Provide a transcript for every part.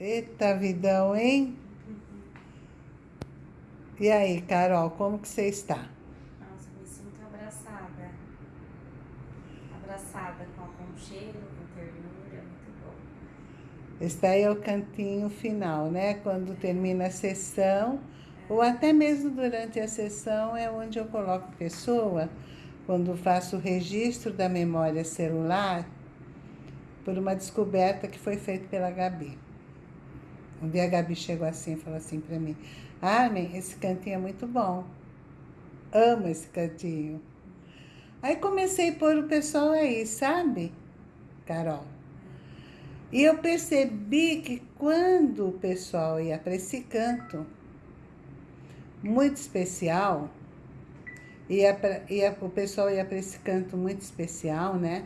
Eita vidão, hein? E aí, Carol, como que você está? Nossa, me sinto abraçada. Abraçada com aconchego, com ternura, muito bom. Esse daí é o cantinho final, né? Quando termina a sessão, ou até mesmo durante a sessão, é onde eu coloco a pessoa, quando faço o registro da memória celular, por uma descoberta que foi feita pela Gabi. Um dia a Gabi chegou assim e falou assim para mim, Armin, esse cantinho é muito bom. Amo esse cantinho. Aí comecei a pôr o pessoal aí, sabe, Carol? E eu percebi que quando o pessoal ia para esse canto, muito especial, ia pra, ia, o pessoal ia para esse canto muito especial, né?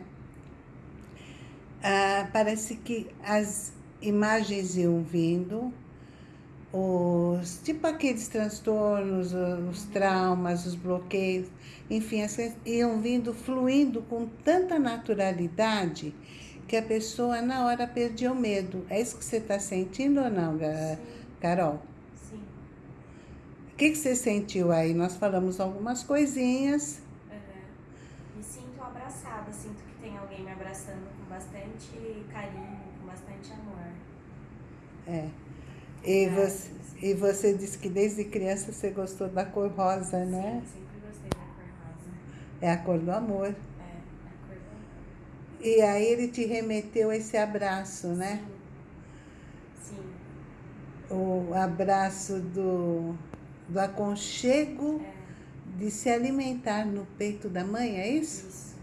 Ah, parece que as imagens iam vindo, os, tipo aqueles transtornos, os traumas, os bloqueios, enfim, as, iam vindo, fluindo com tanta naturalidade que a pessoa na hora perdia o medo. É isso que você está sentindo ou não, Sim. Carol? Sim. O que, que você sentiu aí? Nós falamos algumas coisinhas. Uhum. Me sinto abraçada, sinto que tem alguém me abraçando com bastante carinho, com bastante amor. É. E você, e você disse que desde criança você gostou da cor rosa, Sim, né? Sim, sempre gostei da cor rosa. É a cor do amor. É, a cor do amor. E aí ele te remeteu esse abraço, né? Sim. Sim. O abraço do, do aconchego é. de se alimentar no peito da mãe, é isso? Isso.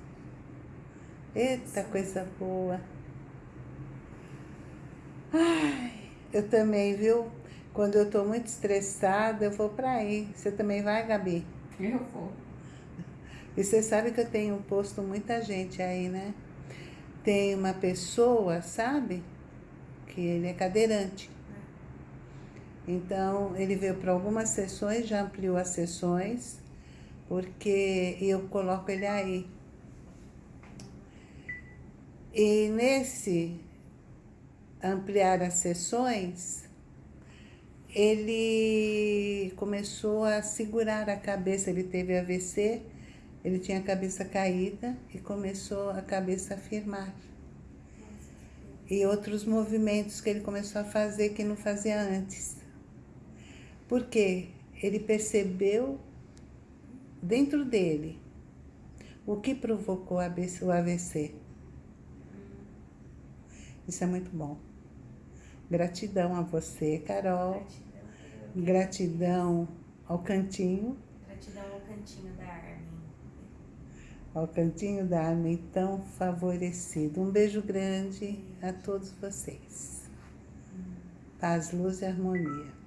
Eita, isso. coisa boa. Eu também, viu? Quando eu tô muito estressada, eu vou pra aí. Você também vai, Gabi? Eu vou. E você sabe que eu tenho posto muita gente aí, né? Tem uma pessoa, sabe? Que ele é cadeirante. Então, ele veio para algumas sessões, já ampliou as sessões, porque eu coloco ele aí. E nesse ampliar as sessões, ele começou a segurar a cabeça, ele teve AVC, ele tinha a cabeça caída e começou a cabeça a firmar. E outros movimentos que ele começou a fazer que não fazia antes. Por quê? Ele percebeu dentro dele o que provocou o AVC. Isso é muito bom. Gratidão a você, Carol. Gratidão, Gratidão ao cantinho. Gratidão ao cantinho da Armin. Ao cantinho da Armin tão favorecido. Um beijo grande a todos vocês. Paz, luz e harmonia.